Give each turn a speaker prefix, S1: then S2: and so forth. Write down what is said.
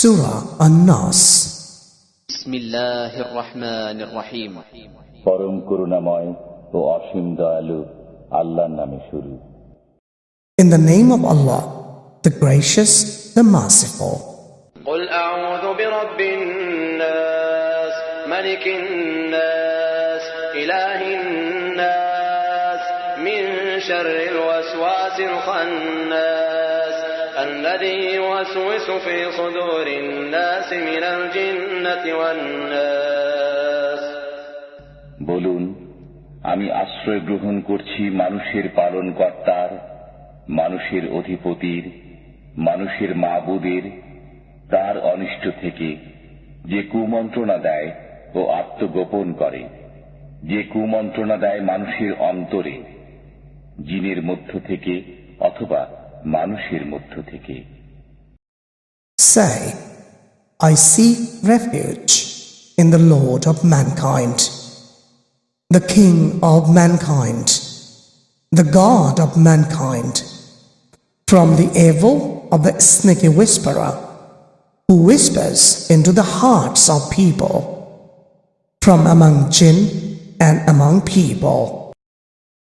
S1: Surah An-Nas
S2: بسم الله الرحمن الرحيم
S3: পরম করুণাময় ও অসীম দয়ালু আল্লাহর নামে শুরু
S1: In the name of Allah, the gracious, the merciful.
S4: قل أعوذ برب الناس ملك الناس إله الناس من شر الوسواس الخناس الذي يوسوس في صدور الناس من الجنة والناس
S3: বলুন আমি আশ্রয় গ্রহণ করছি মানুষের পালন কর্তার মানুষের অধিপতির মানুষের মাবুদের তার অনিষ্ট থেকে যে কুমন্ত্রণা দেয় ও আত্মগোপন করে যে কুমন্ত্রণা দেয় মানুষের অন্তরে জিনের মধ্য থেকে অথবা মানুষের মধ্য থেকে
S1: Say, I seek refuge in the Lord of mankind, the King of mankind, the God of mankind, from the evil of the sneaky whisperer who whispers into the hearts of people, from among jinn and among people.